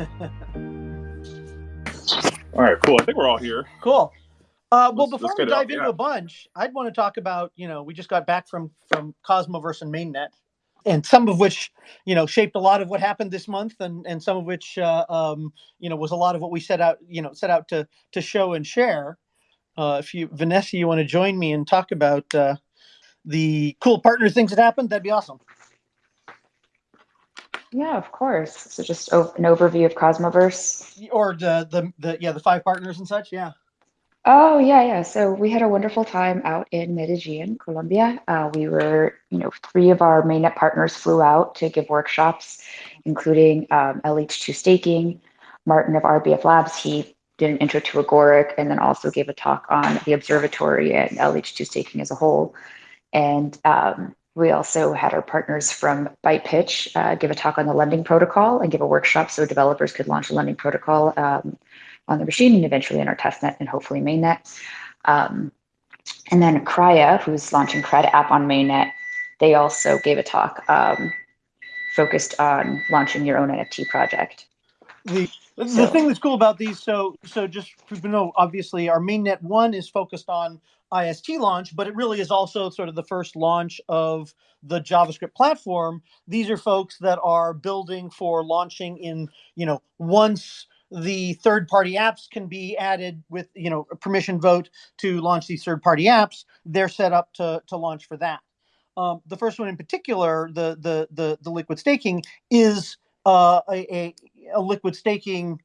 All right, cool. I think we're all here. Cool. Uh, well, Let's- before let's we dive into yeah. a bunch, I'd want to talk about you know we just got back from from Cosmoverse and Mainnet, and some of which you know shaped a lot of what happened this month, and and some of which uh, um, you know was a lot of what we set out you know set out to to show and share. Uh, if you Vanessa, you want to join me and talk about uh, the cool partner things that happened, that'd be awesome. Yeah, of course. So just an overview of Cosmoverse. Or the the, the yeah the five partners and such. Yeah. Oh, yeah, yeah. So we had a wonderful time out in Medellin, Colombia. Uh, we were, you know, three of our mainnet partners flew out to give workshops, including um, LH2 staking. Martin of RBF Labs, he did an intro to Agoric and then also gave a talk on the observatory and LH2 staking as a whole. And um, we also had our partners from BytePitch uh, give a talk on the lending protocol and give a workshop so developers could launch a lending protocol um, on the machine and eventually in our testnet and hopefully mainnet. Um, and then Kryha, who's launching KREAd app on mainnet, they also gave a talk um, focused on launching your own NFT project. the the So- thing that's cool about these so so just to know obviously our mainnet one is focused on ist launch but it really is also sort of the first launch of the javascript platform. These are folks that are building for launching in you know once the third party apps can be added with you know a permission vote to launch these third party apps they're set up to to launch for that. Um, the first one in particular the the the, the liquid staking is uh, a, a a liquid staking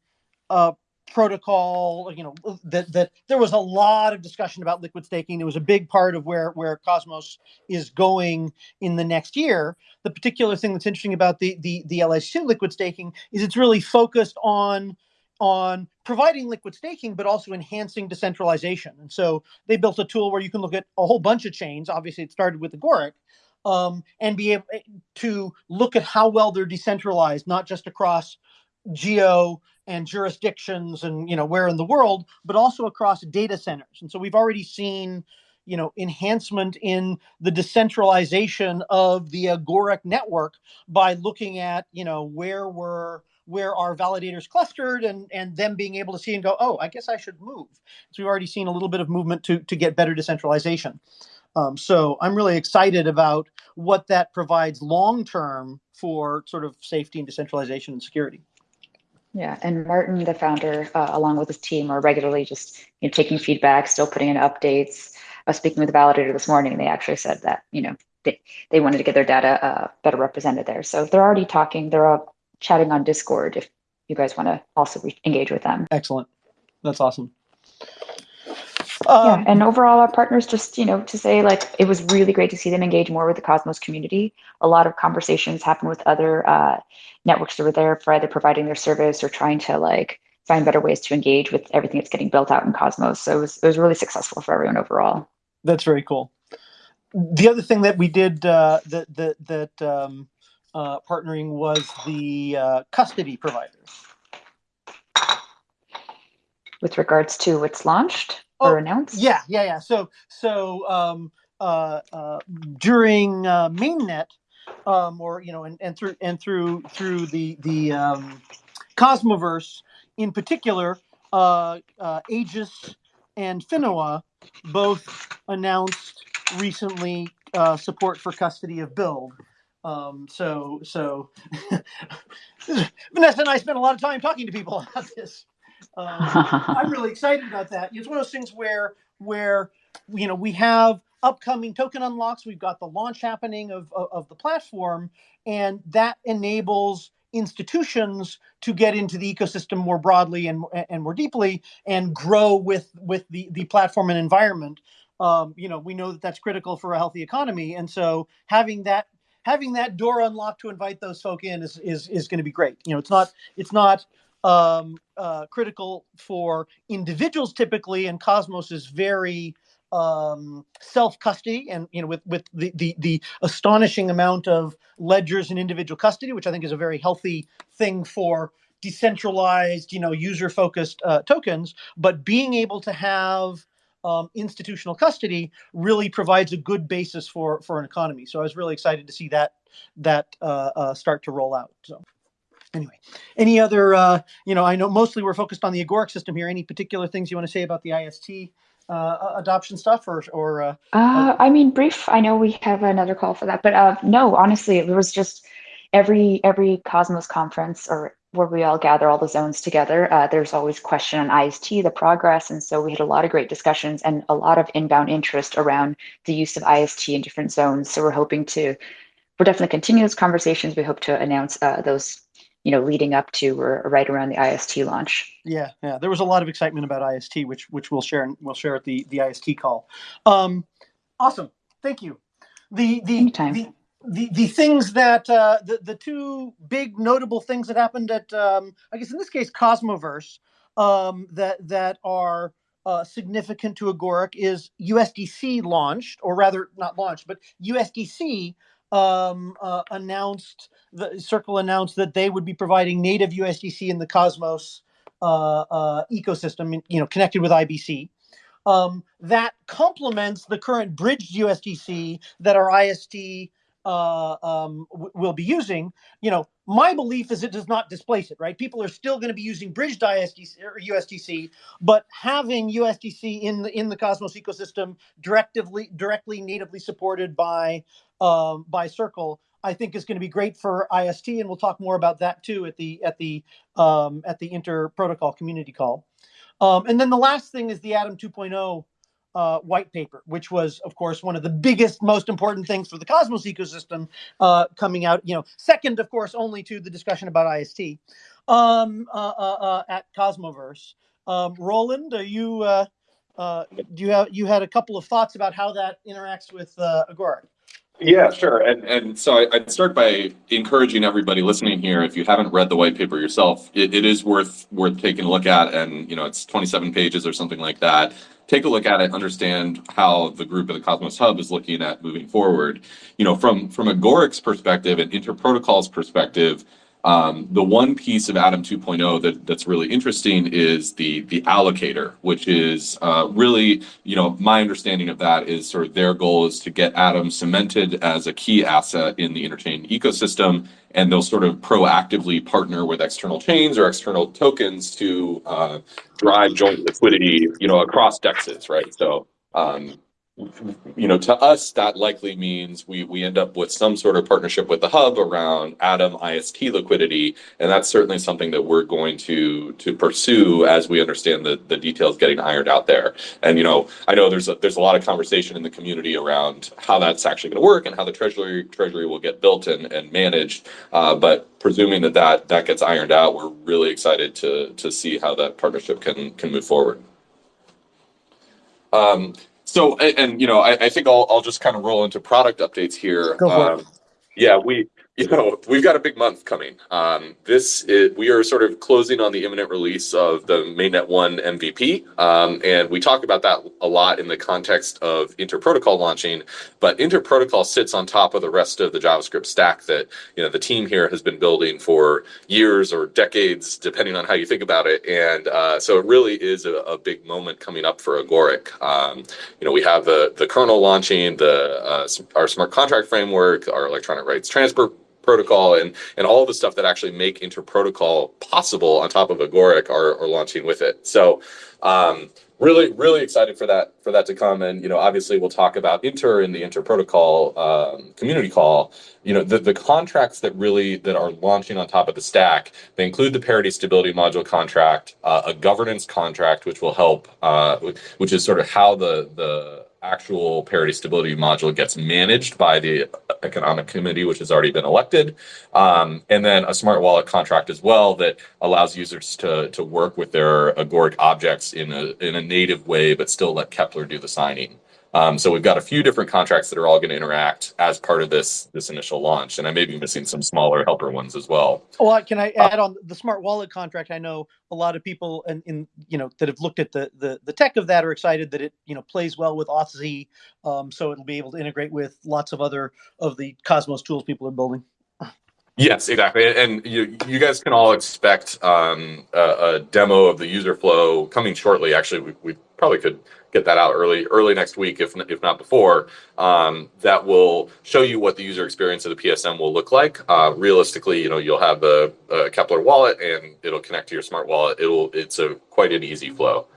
uh, protocol. You know that that there was a lot of discussion about liquid staking. It was a big part of where where Cosmos is going in the next year. The particular thing that's interesting about the the the LS2 liquid staking is it's really focused on on providing liquid staking but also enhancing decentralization and so they built a tool where you can look at a whole bunch of chains obviously it started with agoric um, and be able to look at how well they're decentralized not just across geo and jurisdictions and you know where in the world but also across data centers. And so we've already seen you know enhancement in the decentralization of the agoric network by looking at you know where we're where our validators clustered and and them being able to see and go oh i guess i should move. So we've already seen a little bit of movement to to get better decentralization. Um, so i'm really excited about what that provides long term for sort of safety and decentralization and security Yeah, and Martin, the founder, uh, along with his team, are regularly just you know, taking feedback, still putting in updates. I was speaking with the validator this morning, and they actually said that you know they, they wanted to get their data uh, better represented there. So they're already talking. They're all chatting on Discord. If you guys want to also engage with them. Excellent. That's awesome. Yeah, Um, and overall, our partners just you know to say like it was really great to see them engage more with the Cosmos community. A lot of conversations happen with other uh, networks that were there for either providing their service or trying to like find better ways to engage with everything that's getting built out in Cosmos. So it was it was really successful for everyone overall. that's very cool. The other thing that we did uh, that that that um, uh, partnering was the uh, custody providers. With regards to what's launched or announced, Yeah, yeah, yeah. So so um, uh, uh, during uh, mainnet, um, or you know, and, and through and through through the the um, Cosmoverse in particular, uh, uh, Aegis and Finoa both announced recently uh, support for custody of BLD. Um, so so Vanessa and I spent a lot of time talking to people about this. Um, I'm really excited about that. It's one of those things where where you know we have upcoming token unlocks. We've got the launch happening of of, of the platform, and that enables institutions to get into the ecosystem more broadly and and more deeply and grow with with the the platform and environment. Um, you know, we know that that's critical for a healthy economy, and so having that having that door unlocked to invite those folk in is is is going to be great. You know, it's not it's not um, uh, critical for individuals typically, and Cosmos is very um, self custody, and you know, with with the, the the astonishing amount of ledgers and individual custody, which I think is a very healthy thing for decentralized, you know, user focused uh, tokens. But being able to have um, institutional custody really provides a good basis for for an economy. So I was really excited to see that that uh, uh, start to roll out. So. Anyway, any other? Uh, you know, I know mostly we're focused on the Agoric system here. Any particular things you want to say about the IST uh, adoption stuff, or or? Uh, uh, I mean, brief. I know we have another call for that, but uh, no, honestly, it was just every every Cosmos conference or where we all gather all the zones together. Uh, there's always question on IST, the progress, and so we had a lot of great discussions and a lot of inbound interest around the use of IST in different zones. So we're hoping to, we're definitely continue those conversations. We hope to announce uh, those you know, leading up to or, right around the IST launch. Yeah, yeah, there was a lot of excitement about IST, which which we'll share and we'll share at the the IST call. Um, awesome, thank you. The the Anytime. the the, the things that uh, the the two big notable things that happened at um, I guess in this case Cosmoverse um, that that are uh, significant to Agoric is USDC launched, or rather not launched, but USDC um, uh, announced the Circle announced that they would be providing native USDC in the Cosmos uh, uh, ecosystem, you know, connected with IBC. Um, that complements the current bridged USDC that our IST uh, um, will be using. You know, my belief is it does not displace it. Right? People are still going to be using bridged ISDC or USDC, but having USDC in the in the Cosmos ecosystem directly directly natively supported by um, by Circle I think is going to be great for IST, and we'll talk more about that too at the at the um, at the inter protocol community call. Um, and then the last thing is the Atom 2.0 uh, white paper, which was, of course, one of the biggest, most important things for the Cosmos ecosystem uh, coming out. You know, second, of course, only to the discussion about IST um, uh, uh, uh, at Cosmoverse. Um, Roland, are you? Uh, do you have you had a couple of thoughts about how that interacts with Agoric? Yeah, sure. And and so I, would start by encouraging everybody listening here. If you haven't read the white paper yourself, it, it is worth worth taking a look at. And you know, it's 27 pages or something like that. Take a look at it, understand how the group at the Cosmos Hub is looking at moving forward. You know, from from Agoric's perspective and Interprotocol's perspective, um, the one piece of Atom 2.0 that, that's really interesting is the the allocator, which is uh, really, you know, my understanding of that is sort of their goal is to get Atom cemented as a key asset in the interchain ecosystem, and they'll sort of proactively partner with external chains or external tokens to uh, drive joint liquidity, you know, across dexes, right? So um, you know, to us, that likely means we we end up with some sort of partnership with the hub around Atom IST liquidity, and that's certainly something that we're going to to pursue as we understand the the details getting ironed out there. And you know, I know there's a, there's a lot of conversation in the community around how that's actually going to work and how the treasury treasury will get built and and managed. Uh, but presuming that that that gets ironed out, we're really excited to to see how that partnership can can move forward. Um, so, and, and, you know, I, I think I'll, I'll just kind of roll into product updates here. Go for um, it. Yeah, we you know, we've got a big month coming. Um, this is, we are sort of closing on the imminent release of the Mainnet One MVP, um, and we talk about that a lot in the context of Interprotocol launching. But Interprotocol sits on top of the rest of the JavaScript stack that you know the team here has been building for years or decades, depending on how you think about it. And uh, so it really is a, a, big moment coming up for Agoric. Um, you know, we have the the kernel launching, the uh, our smart contract framework, our electronic rights transfer protocol and and all the stuff that actually make interprotocol possible on top of Agoric are, are launching with it. So um, really really excited for that for that to come and you know obviously we'll talk about inter in the interprotocol um, community call you know the, the contracts that really that are launching on top of the stack they include the parity stability module contract uh, a governance contract which will help uh, which is sort of how the the actual parity stability module gets managed by the economic committee, which has already been elected. Um, and then a smart wallet contract as well that allows users to, to work with their agoric objects in a, in a native way, but still let Keplr do the signing. Um, so we've got a few different contracts that are all going to interact as part of this this initial launch, and I may be missing some smaller helper ones as well. Well, can I add on the smart wallet contract? I know a lot of people in, in you know that have looked at the, the the tech of that are excited that it you know plays well with Auth um, so it'll be able to integrate with lots of other of the Cosmos tools people are building. Yes, exactly. And you you guys can all expect um, a, a, demo of the user flow coming shortly. Actually, we, we probably could get that out early early next week, if if not before. Um, that will show you what the user experience of the PSM will look like. Uh, realistically, you know, you'll have a, a, Keplr wallet, and it'll connect to your smart wallet. It'll it's a quite an easy flow.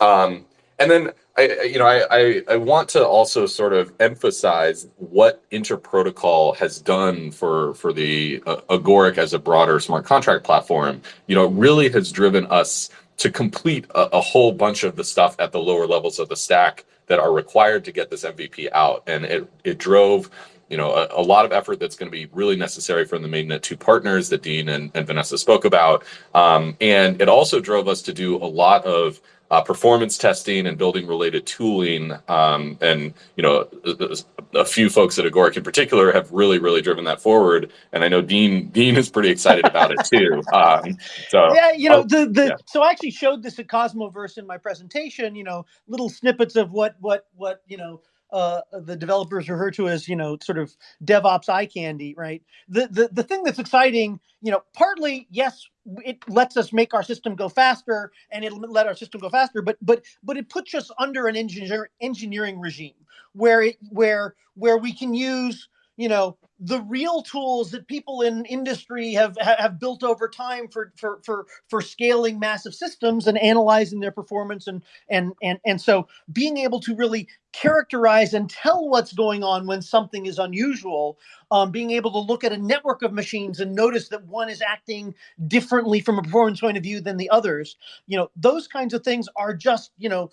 Um, and then I, you know, I, I, I, want to also sort of emphasize what Interprotocol has done for for the uh, Agoric as a broader smart contract platform. You know, really has driven us to complete a, a, whole bunch of the stuff at the lower levels of the stack that are required to get this MVP out, and it it drove. You know, a, a lot of effort that's going to be really necessary from the mainnet two partners that Dean and, and Vanessa spoke about. Um, and it also drove us to do a lot of uh, performance testing and building related tooling. Um, and, you know, a, a, few folks at Agoric in particular have really, really driven that forward. And I know Dean, Dean is pretty excited about it too. Um, so yeah, you know, the, the, yeah. so I actually showed this at Cosmoverse in my presentation, you know, little snippets of what, what, what, you know, uh, the developers refer to as you know sort of DevOps eye candy, right? The the the thing that's exciting, you know, partly yes, it lets us make our system go faster, and it'll let our system go faster, but but but it puts us under an engineer engineering regime where it where where we can use you know the real tools that people in industry have have built over time for for for for scaling massive systems and analyzing their performance and and and and so being able to really characterize and tell what's going on when something is unusual um, being able to look at a network of machines and notice that one is acting differently from a performance point of view than the others you know those kinds of things are just you know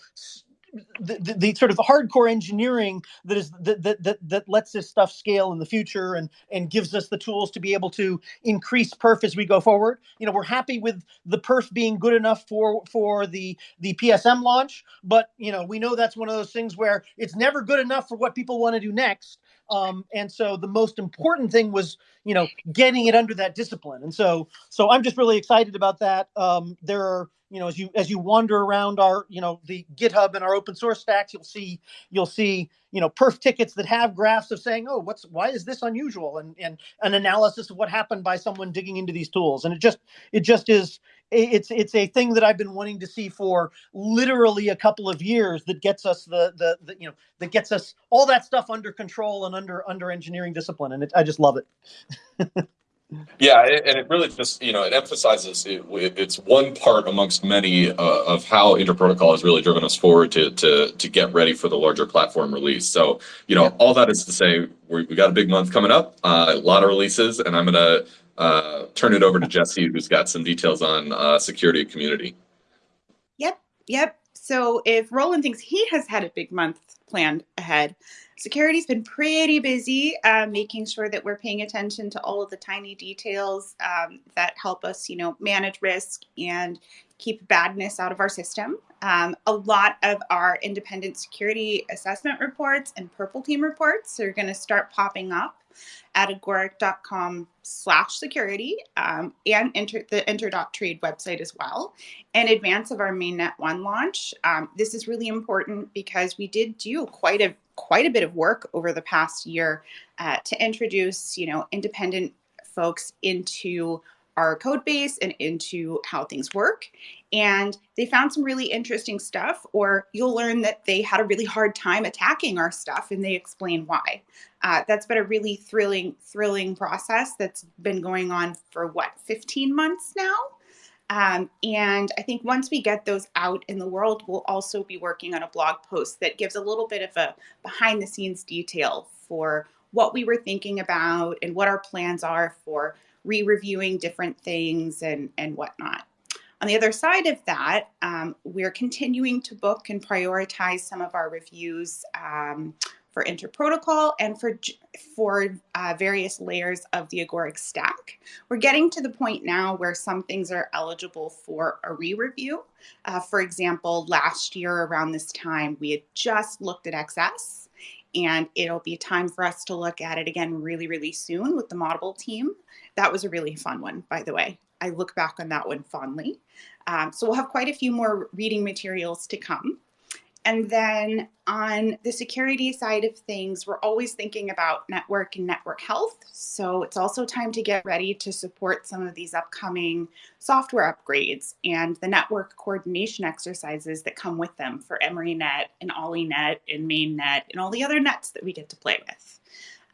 the, the, sort of hardcore engineering that is that, that that that lets this stuff scale in the future and and gives us the tools to be able to increase perf as we go forward. You know, we're happy with the perf being good enough for for the the PSM launch, but you know, we know that's one of those things where it's never good enough for what people want to do next. Um, and so the most important thing was, you know, getting it under that discipline. And so so I'm just really excited about that. Um, there are you know as you as you wander around our you know the github and our open source stacks you'll see you'll see you know perf tickets that have graphs of saying oh what's why is this unusual? and and an analysis of what happened by someone digging into these tools. And it just it just is it's it's a thing that I've been wanting to see for literally a couple of years that gets us the the, the you know that gets us all that stuff under control and under under engineering discipline. And it, I just love it. Yeah, and it really just you know it emphasizes it, it's one part amongst many uh, of how Interprotocol has really driven us forward to to to get ready for the larger platform release. So you know all that is to say we we got a big month coming up, uh, a lot of releases, and I'm gonna uh, turn it over to Jesse, who's got some details on uh, security community. Yep, yep. So if Roland thinks he has had a big month planned ahead, security's been pretty busy uh, making sure that we're paying attention to all of the tiny details um, that help us, you know, manage risk and keep badness out of our system. Um, a lot of our independent security assessment reports and purple team reports are going to start popping up at agoric.com slash security um, and enter the enter.trade website as well in advance of our mainnet one launch um, this is really important because we did do quite a quite a bit of work over the past year uh, to introduce you know independent folks into our code base and into how things work. And they found some really interesting stuff, or you'll learn that they had a really hard time attacking our stuff and they explain why. Uh, that's been a really thrilling, thrilling process that's been going on for what, 15 months now? Um, and I think once we get those out in the world, we'll also be working on a blog post that gives a little bit of a behind the scenes detail for what we were thinking about and what our plans are for re-reviewing different things and, and whatnot. On the other side of that, um, we're continuing to book and prioritize some of our reviews um, for interprotocol and for for uh, various layers of the agoric stack. We're getting to the point now where some things are eligible for a re-review. Uh, for example, last year around this time, we had just looked at XS and it'll be time for us to look at it again really, really soon with the Moddable team. That was a really fun one, by the way. I look back on that one fondly. Um, so we'll have quite a few more reading materials to come. and then on the security side of things, we're always thinking about network and network health. So it's also time to get ready to support some of these upcoming software upgrades and the network coordination exercises that come with them for EmeryNet and OllieNet and MainNet and all the other nets that we get to play with.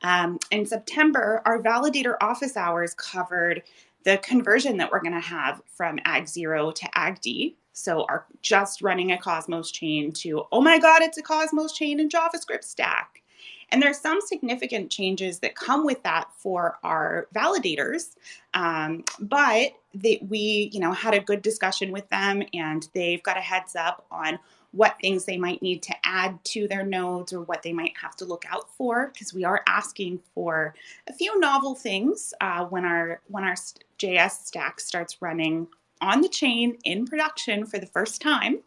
Um, in September, our validator office hours covered the conversion that we're going to have from Ag 0 to Ag D. So are just running a Cosmos chain to, oh my God, it's a Cosmos chain in JavaScript stack. And there's some significant changes that come with that for our validators. Um, but we, you know, had a good discussion with them and they've got a heads up on what things they might need to add to their nodes or what they might have to look out for because we are asking for a few novel things uh, when our when our JS stack starts running on the chain in production for the first time.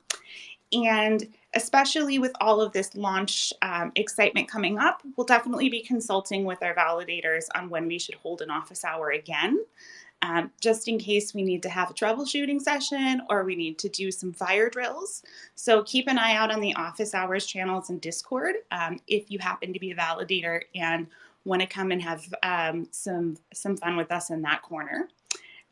And especially with all of this launch um, excitement coming up, we'll definitely be consulting with our validators on when we should hold an office hour again um, just in case we need to have a troubleshooting session or we need to do some fire drills. So keep an eye out on the office hours channels and Discord um, if you happen to be a validator and want to come and have um, some, some fun with us in that corner.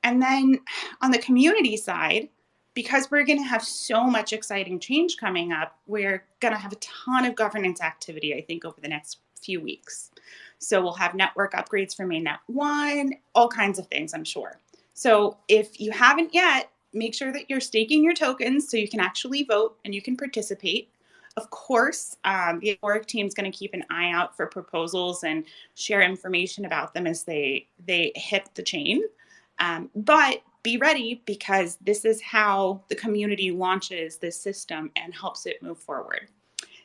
And then on the community side, because we're going to have so much exciting change coming up, we're going to have a ton of governance activity, I think, over the next few weeks. So we'll have network upgrades for mainnet one, all kinds of things, I'm sure. So if you haven't yet, make sure that you're staking your tokens so you can actually vote and you can participate. Of course, um, the work team is going to keep an eye out for proposals and share information about them as they they hit the chain. Um, but be ready because this is how the community launches this system and helps it move forward.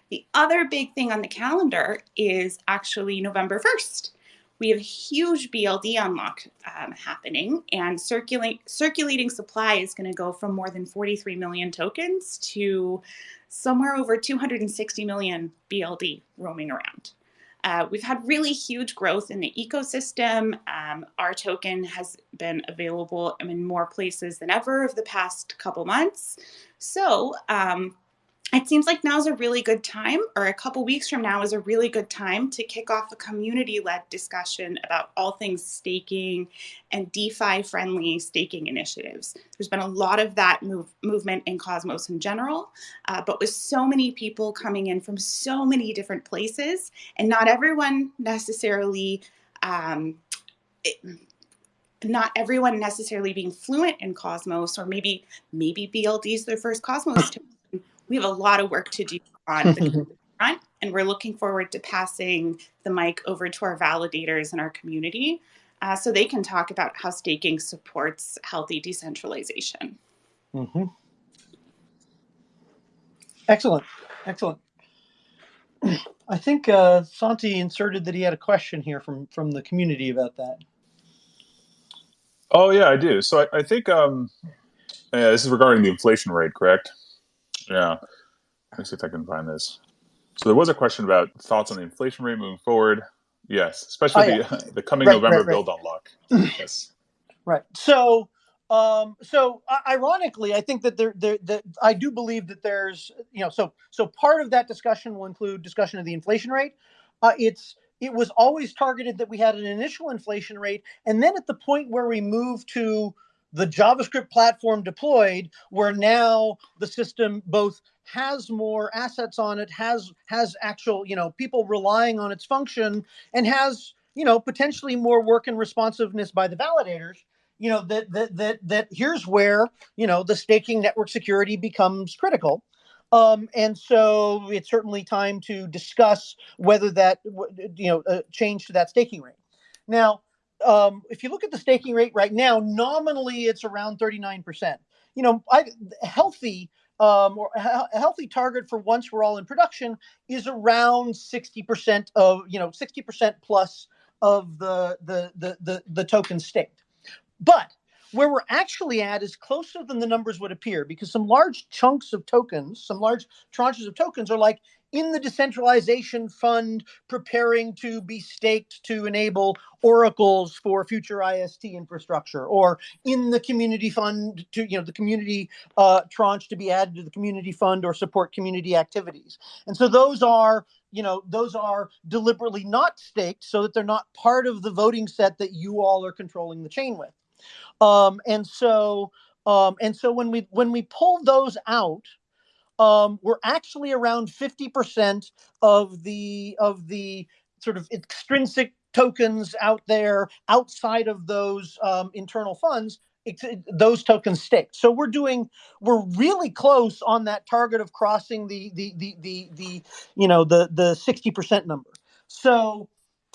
The other big thing on the calendar is actually November 1st. We have a huge BLD unlock um, happening, and circulate, circulating supply is going to go from more than 43 million tokens to somewhere over 260 million BLD roaming around. Uh, we've had really huge growth in the ecosystem. Um, our token has been available in more places than ever over the past couple months. So um, it seems like now is a really good time, or a couple weeks from now is a really good time to kick off a community led discussion about all things staking and DeFi friendly staking initiatives. There's been a lot of that move, movement in Cosmos in general, uh, but with so many people coming in from so many different places, and not everyone necessarily. Um, it, not everyone necessarily being fluent in Cosmos, or maybe maybe BLD is their first Cosmos we have a lot of work to do on the front, and we're looking forward to passing the mic over to our validators in our community uh, so they can talk about how staking supports healthy decentralization. Mm-hmm. Excellent, excellent. I think uh, Santi inserted that he had a question here from from the community about that. Oh yeah, I do. So I, I think um, yeah, this is regarding the inflation rate, correct? Yeah. Let me see if I can find this. So there was a question about thoughts on the inflation rate moving forward. Yes, especially oh, yeah. the, the coming right, November right, right. BLD unlock. yes. Right. So, um, so ironically, I think that there, there, that I do believe that there's, you know, so so part of that discussion will include discussion of the inflation rate. Uh, it's it was always targeted that we had an initial inflation rate, and then at the point where we move to the JavaScript platform deployed, where now the system both has more assets on it, has has actual you know people relying on its function, and has you know potentially more work and responsiveness by the validators. You know that that that that here's where you know the staking network security becomes critical. Um, and so it's certainly time to discuss whether that you know uh, change to that staking rate. Now, um, if you look at the staking rate right now, nominally it's around 39%. You know, I, healthy um, or a healthy target for once we're all in production is around 60% of, you know, 60% plus of the, the, the, the, the token staked. But where we're actually at is closer than the numbers would appear because some large chunks of tokens, some large tranches of tokens are like in the decentralization fund preparing to be staked to enable oracles for future IST infrastructure, or in the community fund to, you know, the community uh, tranche to be added to the community fund or support community activities. And so those are you know those are deliberately not staked so that they're not part of the voting set that you all are controlling the chain with um, and so um, and so when we when we pull those out um, we're actually around 50% of the of the sort of extrinsic tokens out there outside of those um, internal funds those tokens stake. So we're doing we're really close on that target of crossing the the the the, the you know the the 60% number. So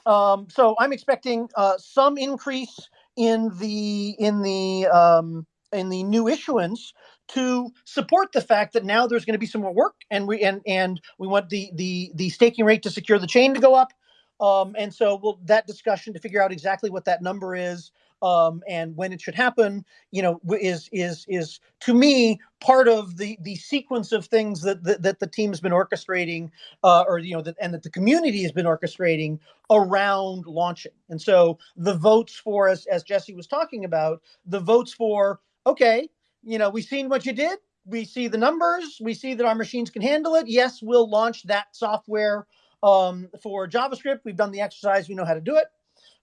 um, so i'm expecting uh, some increase in the in the um, in the new issuance to support the fact that now there's going to be some more work and we and and we want the the the staking rate to secure the chain to go up um, and so we'll that discussion to figure out exactly what that number is um, and when it should happen, you know, is is is to me part of the the sequence of things that that, that the team's been orchestrating, uh, or you know, that and that the community has been orchestrating around launching. And so the votes for, as as Jesse was talking about, the votes for okay, you know, we've seen what you did. We see the numbers. We see that our machines can handle it. Yes, we'll launch that software um, for JavaScript. We've done the exercise. We know how to do it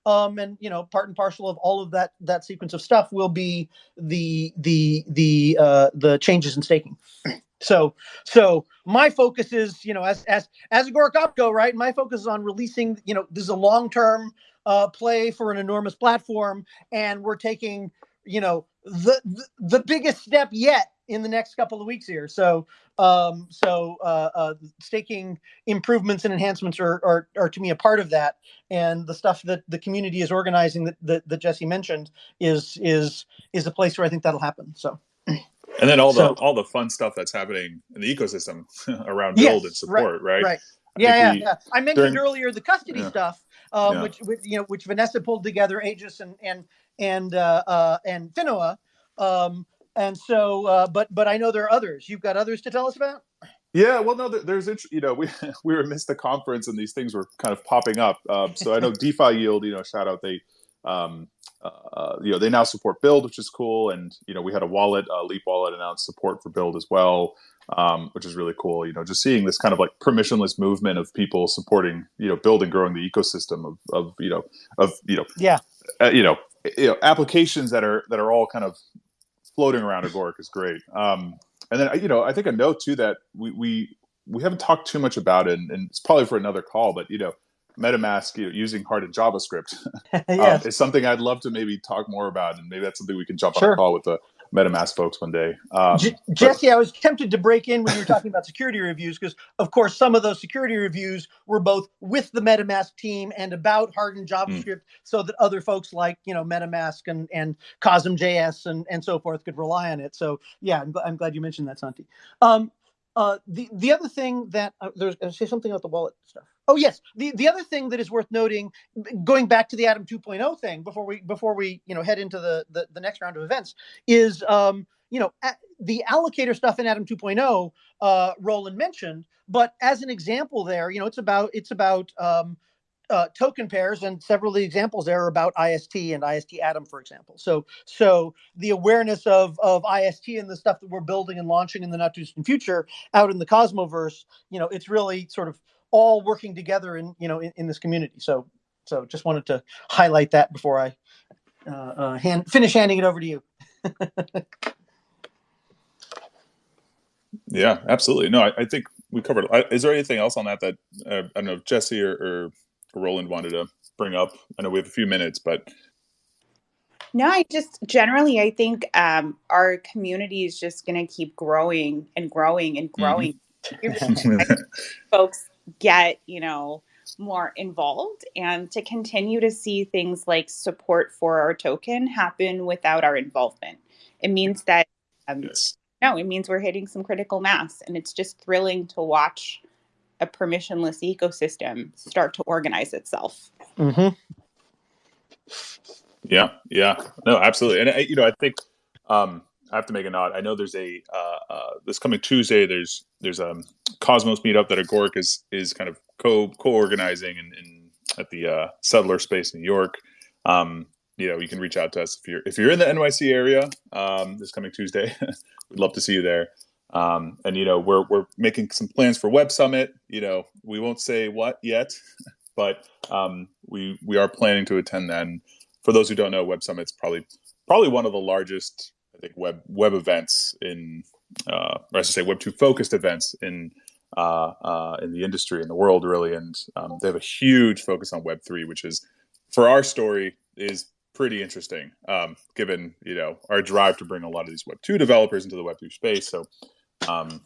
um, and you know part and parcel of all of that that sequence of stuff will be the the the uh, the changes in staking. So so my focus is you know as as as Agoric Opco right. My focus is on releasing you know this is a long term uh, play for an enormous platform, and we're taking you know the, the the biggest step yet in the next couple of weeks here. So, um, so uh, uh, staking improvements and enhancements are, are, are to me a part of that. And the stuff that the community is organizing that, that, that Jesse mentioned is is is a place where I think that'll happen. So. And then all the so, all the fun stuff that's happening in the ecosystem around BLD yes, and support, right? Right. right. Yeah, yeah, we, yeah. I mentioned during, earlier the custody yeah, stuff, um, yeah. which, which you know, which Vanessa pulled together, Aegis and and and uh, uh, and Finoa. Um, and so, uh, but but I know there are others. You've got others to tell us about. Yeah, well, no, there's you know we we were missed the conference and these things were kind of popping up. Um, so I know DeFi Yield, you know, shout out they, um, uh, you know, they now support BLD, which is cool, and you know we had a wallet, uh, Leap Wallet, announced support for BLD as well, um, which is really cool. You know, just seeing this kind of like permissionless movement of people supporting, you know, building, growing the ecosystem of of you know of you know yeah uh, you know you know applications that are that are all kind of floating around Agoric is great. Um, and then you know, I think a note too that we we we haven't talked too much about it, and, and it's probably for another call. But you know, MetaMask you know, using hardened JavaScript yes. um, is something I'd love to maybe talk more about, and maybe that's something we can jump sure. on a call with the MetaMask folks one day. Um, J- Jesse, I was tempted to break in when you were talking about security reviews because, of course, some of those security reviews were both with the MetaMask team and about hardened. JavaScript, mm. so that other folks like you know MetaMask and and CosmJS and and so forth could rely on it. So yeah, I'm, I'm glad you mentioned that, Santi. Um, uh, the the other thing that uh, there's say something about the wallet stuff. Oh yes, the the other thing that is worth noting, going back to the Atom 2.0 thing before we before we you know head into the the, the next round of events is um, you know the allocator stuff in Atom 2.0. Uh, Roland mentioned, but as an example, there you know it's about it's about um, uh, token pairs, and several of the examples there are about IST and IST Atom, for example. So, so the awareness of of IST and the stuff that we're building and launching in the not too distant future out in the Cosmoverse, you know, it's really sort of all working together in you know in, in this community. So, so just wanted to highlight that before I uh, uh, hand finish handing it over to you. yeah, absolutely. No, I, I think we covered. Is there anything else on that that uh, I don't know, Jesse or, or Roland wanted to bring up? I know we have a few minutes, but no, I just generally I think um, our community is just going to keep growing and growing and growing. Mm-hmm. folks get you know more involved and to continue to see things like support for our token happen without our involvement. It means that um, yes. no, it means we're hitting some critical mass, and it's just thrilling to watch a permissionless ecosystem start to organize itself. Mm-hmm. Yeah, yeah, no, absolutely, and you know, I think um, I have to make a nod. I know there's a uh, uh, this coming Tuesday. There's there's a Cosmos meetup that Agoric is is kind of co co organizing in, in, at the uh, Settler Space in New York. Um, you know, you can reach out to us if you're if you're in the NYC area um, this coming Tuesday. We'd love to see you there. Um, and you know, we're we're making some plans for Web Summit. You know, we won't say what yet, but um, we we are planning to attend that. And for those who don't know, Web Summit's probably probably one of the largest, I think, web web events in, uh, or I should say, Web two focused events in uh, uh, in the industry in the world, really. And um, they have a huge focus on Web three, which is for our story is pretty interesting, um, given you know our drive to bring a lot of these Web two developers into the Web two space. So. Um,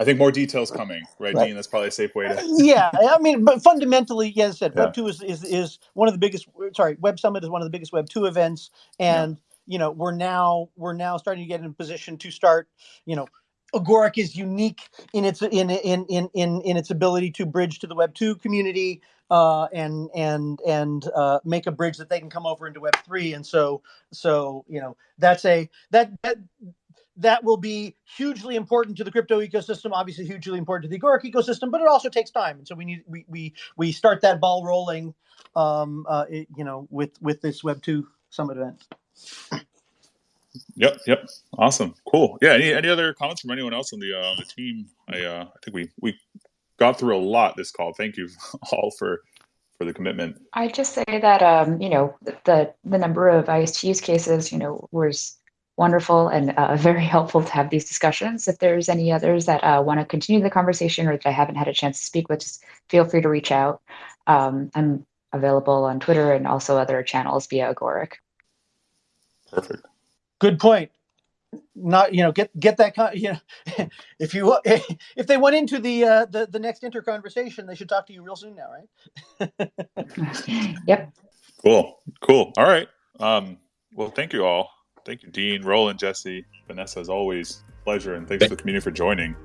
I think more details coming, right, right, Dean? That's probably a safe way to. yeah, I mean, but fundamentally, yes, as I said, yeah. Web two is, is is one of the biggest. Sorry, Web Summit is one of the biggest Web two events, and yeah. You know we're now we're now starting to get in a position to start, you know. Agoric is unique in its in in in in, in its ability to bridge to the Web two community uh, and and and uh, make a bridge that they can come over into Web three. And so so you know that's a that that that will be hugely important to the crypto ecosystem obviously hugely important to the agoric ecosystem but it also takes time and so we need we we, we start that ball rolling um uh it, you know with with this web 2 summit event yep yep awesome cool yeah any, any other comments from anyone else on the uh, on the team i uh i think we we got through a lot this call thank you all for for the commitment i just say that um you know the the number of ist use cases you know was wonderful and uh, very helpful to have these discussions. If there's any others that uh, want to continue the conversation or that I haven't had a chance to speak with, just feel free to reach out. Um, I'm available on Twitter and also other channels via Agoric. Perfect. Good point. Not you know get get that you know if you if they went into the uh, the the next inter conversation they should talk to you real soon now right. yep. Cool. Cool. All right. Um, well, thank you all. Thank you, Dean, Roland, Jesse, Vanessa, as always. Pleasure, and thanks to the community for joining.